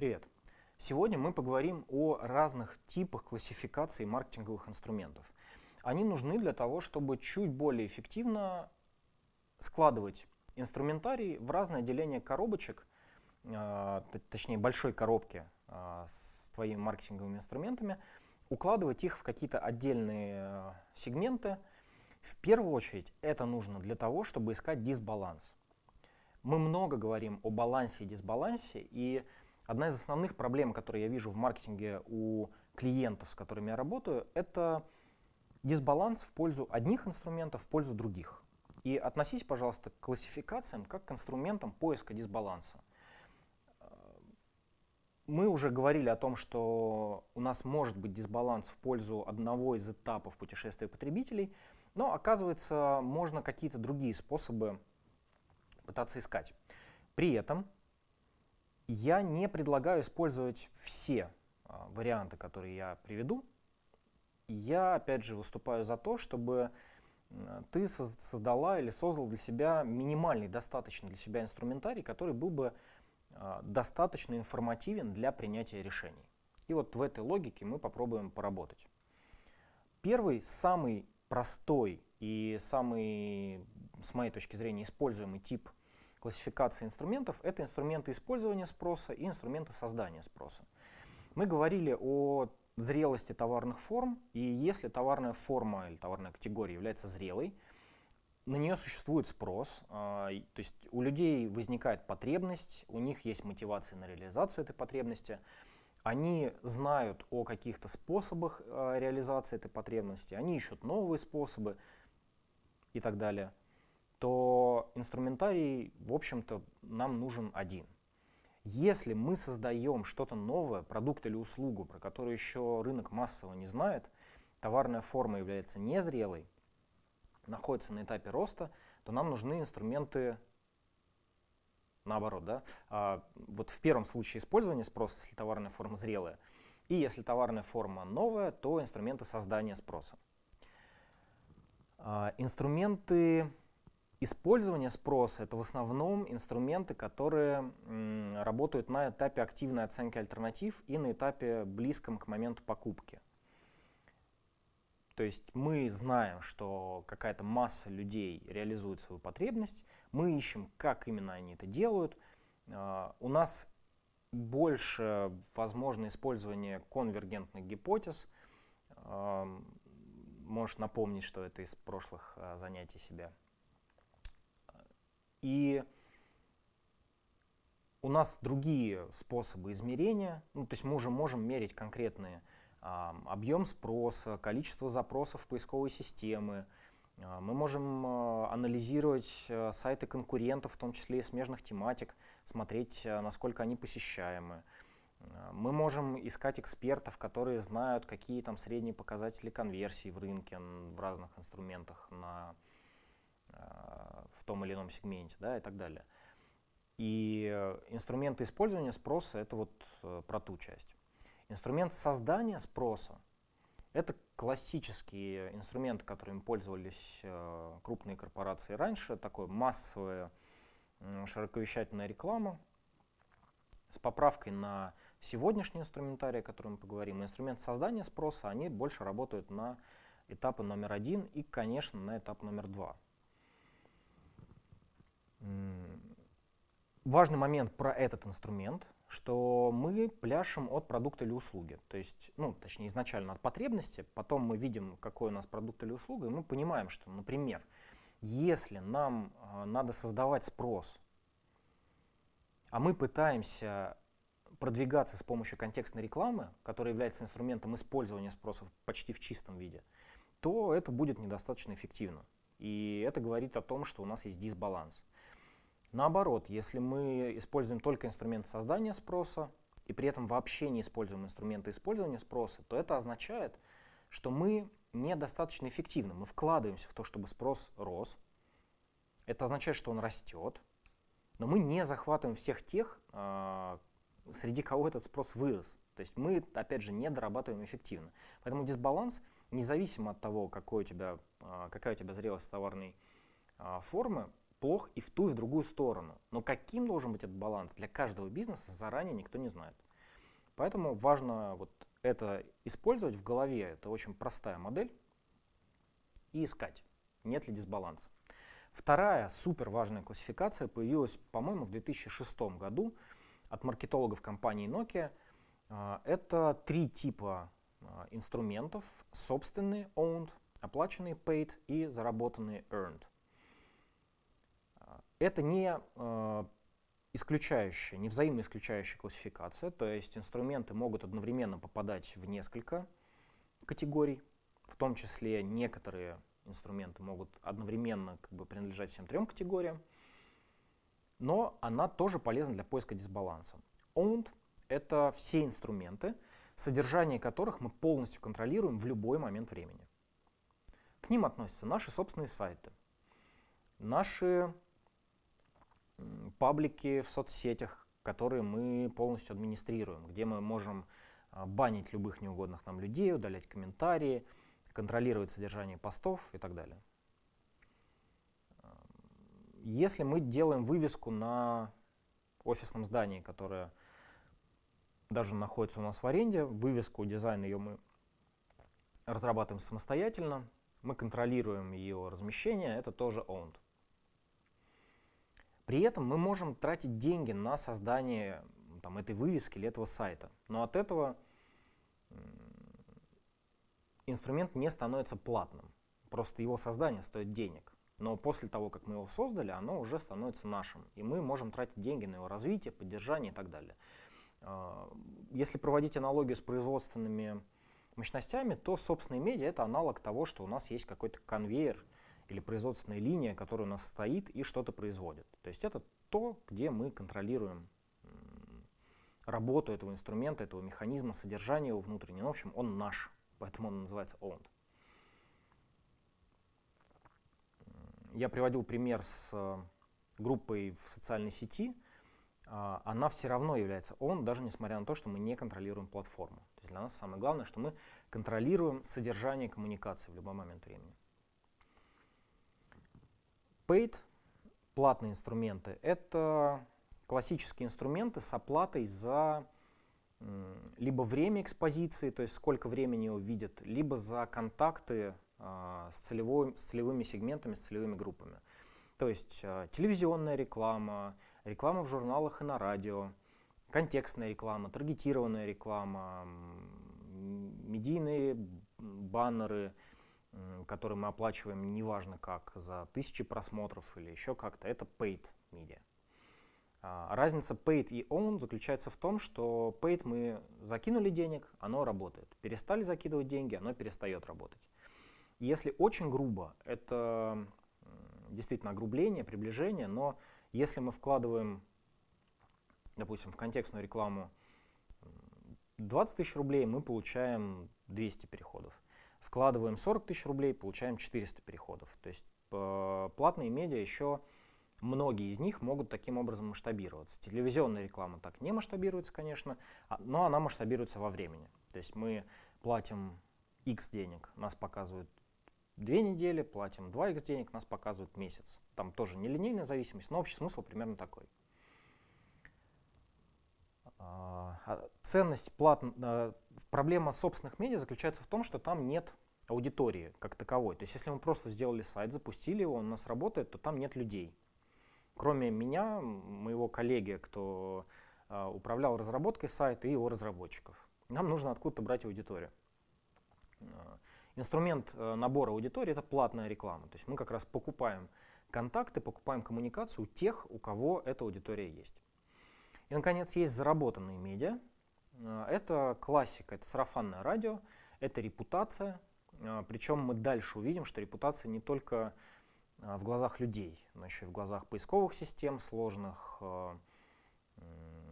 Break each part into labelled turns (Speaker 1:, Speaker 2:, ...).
Speaker 1: Привет! Сегодня мы поговорим о разных типах классификации маркетинговых инструментов. Они нужны для того, чтобы чуть более эффективно складывать инструментарий в разное деление коробочек, э, точнее большой коробки э, с твоими маркетинговыми инструментами, укладывать их в какие-то отдельные э, сегменты. В первую очередь это нужно для того, чтобы искать дисбаланс. Мы много говорим о балансе и дисбалансе, и одна из основных проблем, которые я вижу в маркетинге у клиентов, с которыми я работаю, это дисбаланс в пользу одних инструментов, в пользу других. И относись, пожалуйста, к классификациям как к инструментам поиска дисбаланса. Мы уже говорили о том, что у нас может быть дисбаланс в пользу одного из этапов путешествия потребителей, но оказывается, можно какие-то другие способы пытаться искать. При этом я не предлагаю использовать все а, варианты, которые я приведу. Я, опять же, выступаю за то, чтобы ты создала или создал для себя минимальный, достаточно для себя инструментарий, который был бы а, достаточно информативен для принятия решений. И вот в этой логике мы попробуем поработать. Первый, самый простой и самый, с моей точки зрения, используемый тип классификации инструментов — это инструменты использования спроса и инструменты создания спроса. Мы говорили о зрелости товарных форм, и если товарная форма или товарная категория является зрелой, на нее существует спрос, а, то есть у людей возникает потребность, у них есть мотивация на реализацию этой потребности, они знают о каких-то способах а, реализации этой потребности, они ищут новые способы и так далее, то инструментарий, в общем-то, нам нужен один. Если мы создаем что-то новое, продукт или услугу, про которую еще рынок массово не знает, товарная форма является незрелой, находится на этапе роста, то нам нужны инструменты наоборот. Да? А, вот в первом случае использования спроса, если товарная форма зрелая, и если товарная форма новая, то инструменты создания спроса. А, инструменты использования спроса — это в основном инструменты, которые работают на этапе активной оценки альтернатив и на этапе близком к моменту покупки. То есть мы знаем, что какая-то масса людей реализует свою потребность, мы ищем, как именно они это делают. Uh, у нас больше возможно использование конвергентных гипотез. Uh, можешь напомнить, что это из прошлых uh, занятий себя. И у нас другие способы измерения, ну, то есть мы уже можем мерить конкретные объем спроса, количество запросов поисковой системы. А, мы можем а, анализировать а, сайты конкурентов, в том числе и смежных тематик, смотреть, насколько они посещаемы. Мы можем искать экспертов, которые знают, какие там средние показатели конверсии в рынке в разных инструментах на, в том или ином сегменте да, и так далее. И э, инструменты использования спроса — это вот э, про ту часть. Инструмент создания спроса — это классические инструменты, которыми пользовались э, крупные корпорации раньше, такое массовая широковещательная реклама с поправкой на сегодняшний инструментарий, о котором мы поговорим. Инструмент создания спроса, они больше работают на этапы номер один и, конечно, на этап номер два. Важный момент про этот инструмент — что мы пляшем от продукта или услуги. То есть, ну, точнее, изначально от потребности, потом мы видим, какой у нас продукт или услуга, и мы понимаем, что, например, если нам э, надо создавать спрос, а мы пытаемся продвигаться с помощью контекстной рекламы, которая является инструментом использования спросов почти в чистом виде, то это будет недостаточно эффективно. И это говорит о том, что у нас есть дисбаланс. Наоборот, если мы используем только инструменты создания спроса и при этом вообще не используем инструменты использования спроса, то это означает, что мы недостаточно эффективны. Мы вкладываемся в то, чтобы спрос рос. Это означает, что он растет, но мы не захватываем всех тех, а, среди кого этот спрос вырос. То есть мы, опять же, не дорабатываем эффективно. Поэтому дисбаланс, независимо от того, какой у тебя, а, какая у тебя зрелость товарной а, формы, плох и в ту, и в другую сторону. Но каким должен быть этот баланс для каждого бизнеса, заранее никто не знает. Поэтому важно вот это использовать в голове. Это очень простая модель. И искать, нет ли дисбаланса. Вторая супер важная классификация появилась, по-моему, в 2006 году от маркетологов компании Nokia. А, это три типа а, инструментов. Собственные, owned, оплаченные, paid и заработанные, earned. Это не исключающая, не взаимоисключающая классификация, то есть инструменты могут одновременно попадать в несколько категорий, в том числе некоторые инструменты могут одновременно как бы, принадлежать всем трем категориям, но она тоже полезна для поиска дисбаланса. Owned — это все инструменты, содержание которых мы полностью контролируем в любой момент времени. К ним относятся наши собственные сайты, наши паблики в соцсетях, которые мы полностью администрируем, где мы можем а, банить любых неугодных нам людей, удалять комментарии, контролировать содержание постов и так далее. Если мы делаем вывеску на офисном здании, которое даже находится у нас в аренде, вывеску, дизайн ее мы разрабатываем самостоятельно, мы контролируем ее размещение, это тоже owned. При этом мы можем тратить деньги на создание там, этой вывески или этого сайта, но от этого инструмент не становится платным. Просто его создание стоит денег. Но после того, как мы его создали, оно уже становится нашим. И мы можем тратить деньги на его развитие, поддержание и так далее. А, если проводить аналогию с производственными мощностями, то собственные медиа это аналог того, что у нас есть какой-то конвейер или производственная линия, которая у нас стоит и что-то производит. То есть это то, где мы контролируем работу этого инструмента, этого механизма, содержание его внутреннего. В общем, он наш поэтому он называется owned. Я приводил пример с э, группой в социальной сети. А, она все равно является owned, даже несмотря на то, что мы не контролируем платформу. То есть для нас самое главное, что мы контролируем содержание коммуникации в любой момент времени. Paid, платные инструменты, это классические инструменты с оплатой за либо время экспозиции, то есть сколько времени его видят, либо за контакты а, с, целевой, с целевыми сегментами, с целевыми группами. То есть а, телевизионная реклама, реклама в журналах и на радио, контекстная реклама, таргетированная реклама, медийные баннеры, которые мы оплачиваем неважно как, за тысячи просмотров или еще как-то, это paid media. А, разница paid и own заключается в том, что paid мы закинули денег, оно работает. Перестали закидывать деньги, оно перестает работать. Если очень грубо, это действительно огрубление, приближение, но если мы вкладываем, допустим, в контекстную рекламу 20 тысяч рублей, мы получаем 200 переходов. Вкладываем 40 тысяч рублей, получаем 400 переходов. То есть э, платные медиа еще Многие из них могут таким образом масштабироваться. Телевизионная реклама так не масштабируется, конечно, а, но она масштабируется во времени. То есть мы платим X денег, нас показывают две недели, платим 2x денег, нас показывают месяц. Там тоже не линейная зависимость, но общий смысл примерно такой. А, а ценность плат... Проблема собственных медиа заключается в том, что там нет аудитории как таковой. То есть если мы просто сделали сайт, запустили его, он у нас работает, то там нет людей. Кроме меня, моего коллеги, кто э, управлял разработкой сайта и его разработчиков. Нам нужно откуда-то брать аудиторию. А, инструмент э, набора аудитории — это платная реклама. То есть мы как раз покупаем контакты, покупаем коммуникацию у тех, у кого эта аудитория есть. И, наконец, есть заработанные медиа. Это классика, это сарафанное радио, это репутация. Причем мы дальше увидим, что репутация не только а, в глазах людей, но еще и в глазах поисковых систем сложных,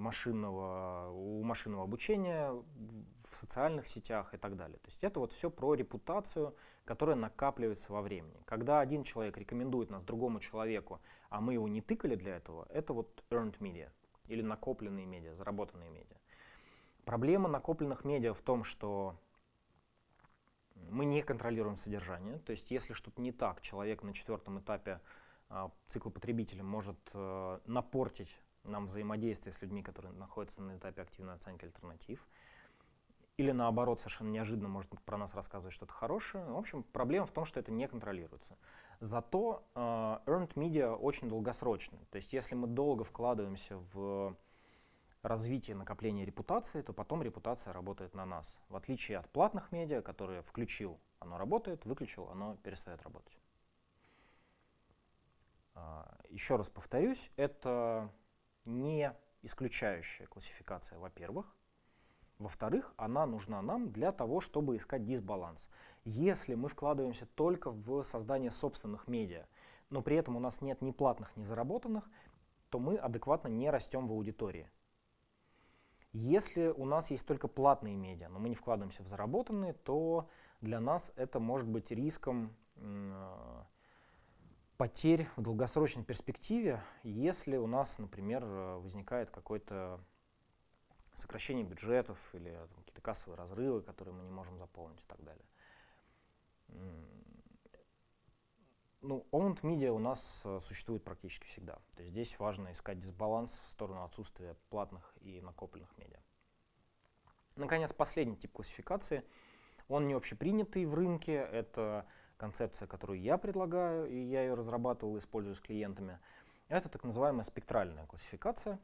Speaker 1: машинного, у машинного обучения в социальных сетях и так далее. То есть это вот все про репутацию, которая накапливается во времени. Когда один человек рекомендует нас другому человеку, а мы его не тыкали для этого, это вот earned media или накопленные медиа, заработанные медиа. Проблема накопленных медиа в том, что мы не контролируем содержание, то есть если что-то не так, человек на четвертом этапе э, цикла потребителя может э, напортить нам взаимодействие с людьми, которые находятся на этапе активной оценки альтернатив. Или наоборот, совершенно неожиданно может про нас рассказывать что-то хорошее. В общем, проблема в том, что это не контролируется. Зато э, earned media очень долгосрочный. То есть если мы долго вкладываемся в развитие накопления репутации, то потом репутация работает на нас. В отличие от платных медиа, которые включил, оно работает, выключил, оно перестает работать. А, еще раз повторюсь, это не исключающая классификация, во-первых. Во-вторых, она нужна нам для того, чтобы искать дисбаланс. Если мы вкладываемся только в создание собственных медиа, но при этом у нас нет ни платных, ни заработанных, то мы адекватно не растем в аудитории. Если у нас есть только платные медиа, но мы не вкладываемся в заработанные, то для нас это может быть риском потерь в долгосрочной перспективе, если у нас, например, возникает какое-то сокращение бюджетов или какие-то кассовые разрывы, которые мы не можем заполнить и так далее. Ну, owned media у нас э, существует практически всегда. То есть здесь важно искать дисбаланс в сторону отсутствия платных и накопленных медиа. Наконец, последний тип классификации. Он не общепринятый в рынке. Это концепция, которую я предлагаю, и я ее разрабатывал, использую с клиентами. Это так называемая спектральная классификация,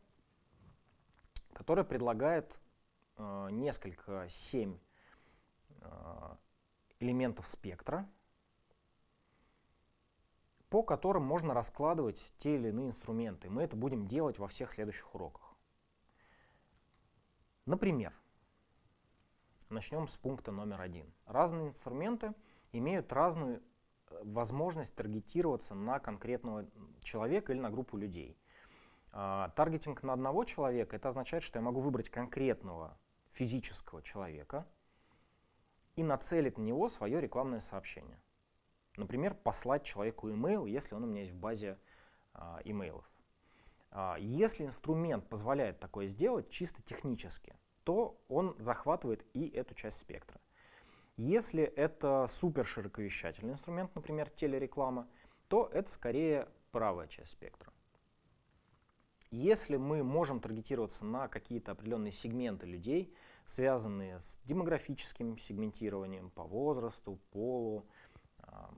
Speaker 1: которая предлагает э, несколько, семь э, элементов спектра, по которым можно раскладывать те или иные инструменты. Мы это будем делать во всех следующих уроках. Например, начнем с пункта номер один. Разные инструменты имеют разную э, возможность таргетироваться на конкретного человека или на группу людей. А, таргетинг на одного человека, это означает, что я могу выбрать конкретного физического человека и нацелить на него свое рекламное сообщение. Например, послать человеку имейл, если он у меня есть в базе а, имейлов. А, если инструмент позволяет такое сделать чисто технически, то он захватывает и эту часть спектра. Если это супер широковещательный инструмент, например, телереклама, то это скорее правая часть спектра. Если мы можем таргетироваться на какие-то определенные сегменты людей, связанные с демографическим сегментированием по возрасту, полу, там,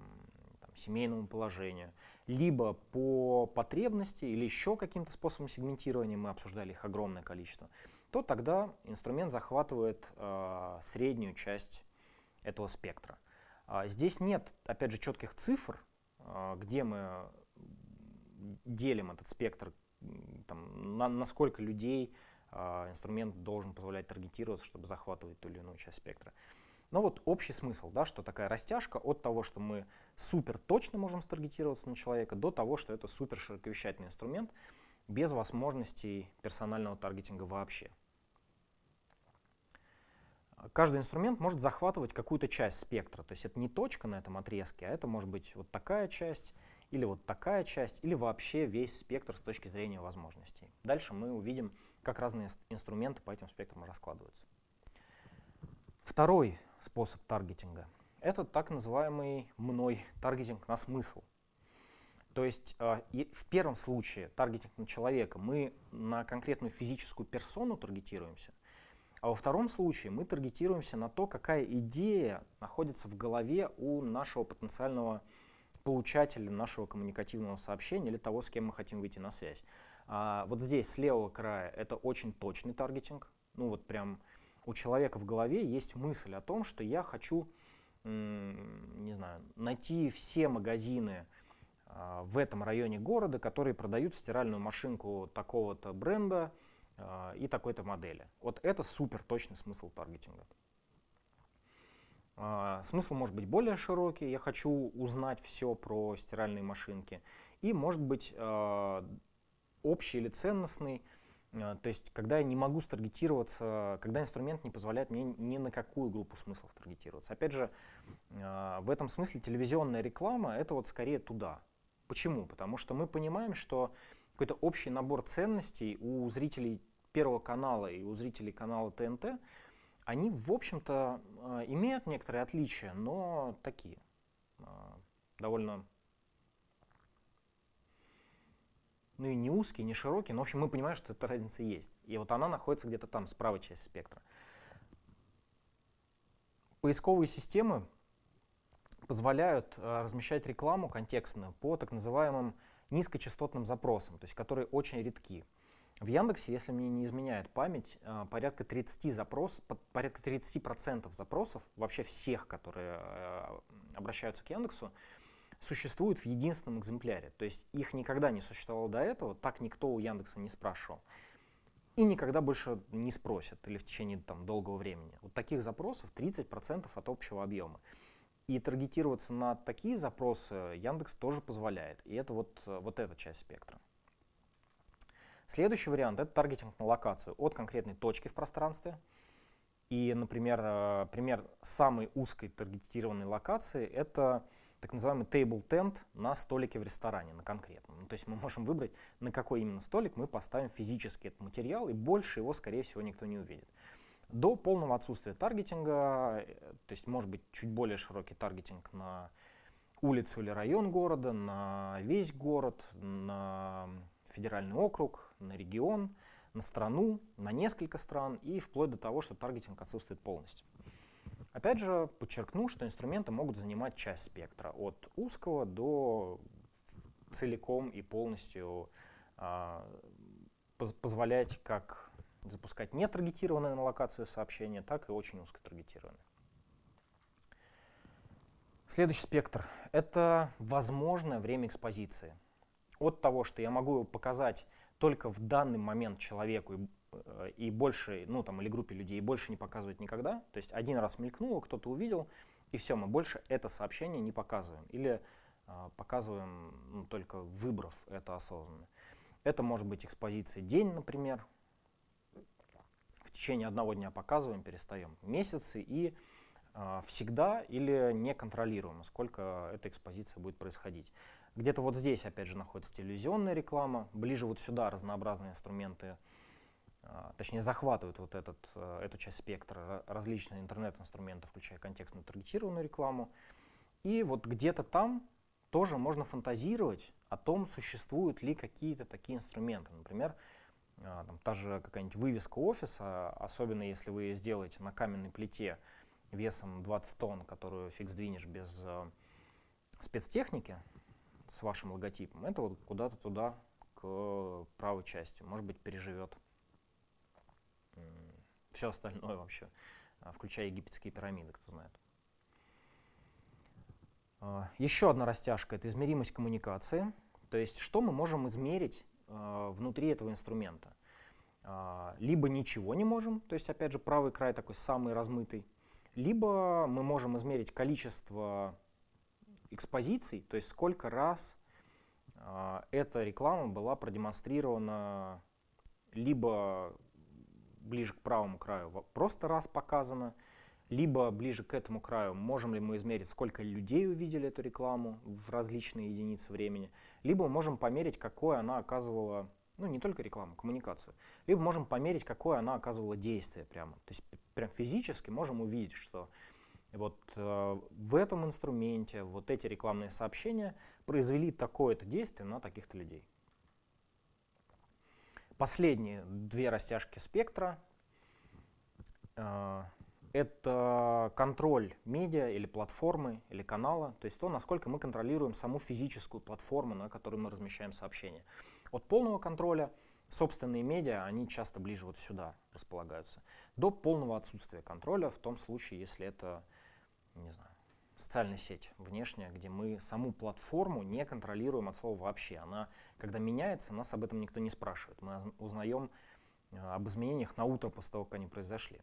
Speaker 1: семейному положению, либо по потребности или еще каким-то способом сегментирования, мы обсуждали их огромное количество, то тогда инструмент захватывает э, среднюю часть этого спектра. А здесь нет, опять же, четких цифр, э, где мы делим этот спектр, там, на, на сколько людей э, инструмент должен позволять таргетироваться, чтобы захватывать ту или иную часть спектра. Но вот общий смысл, да, что такая растяжка от того, что мы супер точно можем старгетироваться на человека, до того, что это супер широковещательный инструмент без возможностей персонального таргетинга вообще. Каждый инструмент может захватывать какую-то часть спектра, то есть это не точка на этом отрезке, а это может быть вот такая часть, или вот такая часть, или вообще весь спектр с точки зрения возможностей. Дальше мы увидим, как разные инструменты по этим спектрам раскладываются. Второй способ таргетинга – это так называемый мной таргетинг на смысл. То есть э, в первом случае таргетинг на человека мы на конкретную физическую персону таргетируемся, а во втором случае мы таргетируемся на то, какая идея находится в голове у нашего потенциального получателя нашего коммуникативного сообщения или того, с кем мы хотим выйти на связь. А вот здесь, с левого края, это очень точный таргетинг. Ну вот прям у человека в голове есть мысль о том, что я хочу, не знаю, найти все магазины а, в этом районе города, которые продают стиральную машинку такого-то бренда а, и такой-то модели. Вот это супер точный смысл таргетинга. А, смысл может быть более широкий. Я хочу узнать все про стиральные машинки. И может быть общий или ценностный. А, то есть, когда я не могу старгетироваться, когда инструмент не позволяет мне ни на какую группу смыслов таргетироваться. Опять же, а, в этом смысле телевизионная реклама — это вот скорее туда. Почему? Потому что мы понимаем, что какой-то общий набор ценностей у зрителей Первого канала и у зрителей канала ТНТ, они, в общем-то, а, имеют некоторые отличия, но такие, довольно ну и не узкий, не широкий, но в общем мы понимаем, что эта разница есть. И вот она находится где-то там, с правой части спектра. Поисковые системы позволяют э, размещать рекламу контекстную по так называемым низкочастотным запросам, то есть которые очень редки. В Яндексе, если мне не изменяет память, э, порядка 30 запрос, порядка 30% запросов вообще всех, которые э, обращаются к Яндексу, существуют в единственном экземпляре. То есть их никогда не существовало до этого, так никто у Яндекса не спрашивал. И никогда больше не спросят или в течение там, долгого времени. Вот таких запросов 30% от общего объема. И таргетироваться на такие запросы Яндекс тоже позволяет. И это вот, вот эта часть спектра. Следующий вариант — это таргетинг на локацию от конкретной точки в пространстве. И, например, э, пример самой узкой таргетированной локации — это так называемый table tent на столике в ресторане, на конкретном. Ну, то есть мы можем выбрать, на какой именно столик мы поставим физически этот материал, и больше его, скорее всего, никто не увидит. До полного отсутствия таргетинга, э, то есть может быть чуть более широкий таргетинг на улицу или район города, на весь город, на федеральный округ, на регион, на страну, на несколько стран и вплоть до того, что таргетинг отсутствует полностью. Опять же, подчеркну, что инструменты могут занимать часть спектра от узкого до целиком и полностью э, позволять как запускать не таргетированные на локацию сообщения, так и очень узкотаргетированные. Следующий спектр — это возможное время экспозиции. От того, что я могу показать только в данный момент человеку и Э, и больше, ну там, или группе людей, больше не показывать никогда. То есть один раз мелькнуло, кто-то увидел, и все, мы больше это сообщение не показываем. Или э, показываем, ну, только выбрав это осознанно. Это может быть экспозиция день, например. В течение одного дня показываем, перестаем. Месяцы и э, всегда или не контролируем, сколько эта экспозиция будет происходить. Где-то вот здесь, опять же, находится телевизионная реклама. Ближе вот сюда разнообразные инструменты а, точнее захватывают вот этот, э, эту часть спектра различные интернет-инструменты, включая контекстную таргетированную рекламу. И вот где-то там тоже можно фантазировать о том, существуют ли какие-то такие инструменты. Например, а, там, та же какая-нибудь вывеска офиса, особенно если вы ее сделаете на каменной плите весом 20 тонн, которую фиг сдвинешь без э, спецтехники с вашим логотипом, это вот куда-то туда, к правой части, может быть, переживет все остальное вообще, а, включая египетские пирамиды, кто знает. А, Еще одна растяжка — это измеримость коммуникации. То есть что мы можем измерить а, внутри этого инструмента? Либо ничего не можем, то есть опять же правый край такой самый размытый, либо мы можем измерить количество экспозиций, то есть сколько раз эта реклама была продемонстрирована либо ближе к правому краю просто раз показано, либо ближе к этому краю можем ли мы измерить, сколько людей увидели эту рекламу в различные единицы времени, либо можем померить, какое она оказывала, ну не только рекламу, коммуникацию, либо можем померить, какое она оказывала действие прямо. То есть прям физически можем увидеть, что вот э, в этом инструменте вот эти рекламные сообщения произвели такое-то действие на таких-то людей. Последние две растяжки спектра э, это контроль медиа или платформы или канала, то есть то, насколько мы контролируем саму физическую платформу, на которой мы размещаем сообщения. От полного контроля собственные медиа, они часто ближе вот сюда располагаются, до полного отсутствия контроля в том случае, если это, не знаю, социальная сеть внешняя, где мы саму платформу не контролируем от слова вообще. Она, когда меняется, нас об этом никто не спрашивает. Мы узнаем э, об изменениях на утро после того, как они произошли.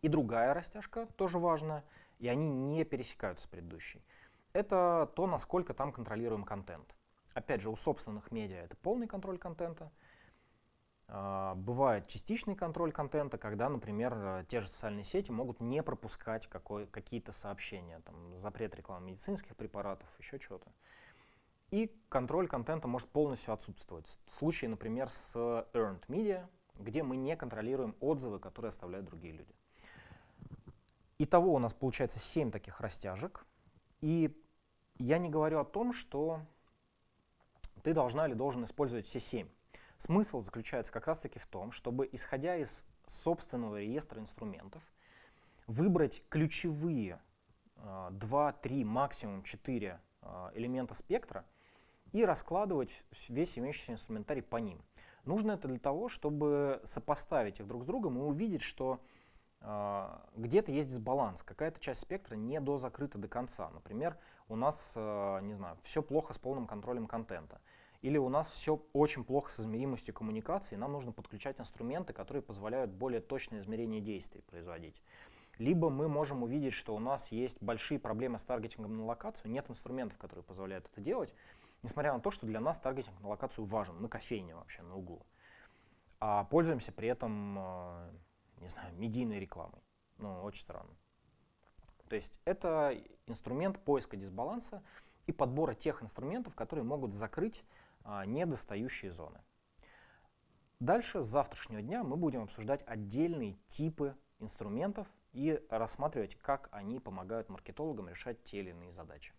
Speaker 1: И другая растяжка, тоже важная, и они не пересекаются с предыдущей. Это то, насколько там контролируем контент. Опять же, у собственных медиа это полный контроль контента – бывает частичный контроль контента, когда, например, э, те же социальные сети могут не пропускать какие-то сообщения, там, запрет рекламы медицинских препаратов, еще чего-то. И контроль контента может полностью отсутствовать. Случай, например, с Earned Media, где мы не контролируем отзывы, которые оставляют другие люди. Итого у нас получается 7 таких растяжек. И я не говорю о том, что ты должна или должен использовать все семь. Смысл заключается как раз-таки в том, чтобы, исходя из собственного реестра инструментов, выбрать ключевые э, 2, 3, максимум 4 э, элемента спектра и раскладывать весь имеющийся инструментарий по ним. Нужно это для того, чтобы сопоставить их друг с другом и увидеть, что э, где-то есть дисбаланс, какая-то часть спектра не дозакрыта до конца. Например, у нас, э, не знаю, все плохо с полным контролем контента. Или у нас все очень плохо с измеримостью коммуникации, нам нужно подключать инструменты, которые позволяют более точное измерение действий производить. Либо мы можем увидеть, что у нас есть большие проблемы с таргетингом на локацию, нет инструментов, которые позволяют это делать, несмотря на то, что для нас таргетинг на локацию важен, мы кофейня вообще на углу. А пользуемся при этом, э, не знаю, медийной рекламой. Ну, очень странно. То есть это инструмент поиска дисбаланса и подбора тех инструментов, которые могут закрыть недостающие зоны. Дальше, с завтрашнего дня, мы будем обсуждать отдельные типы инструментов и рассматривать, как они помогают маркетологам решать те или иные задачи.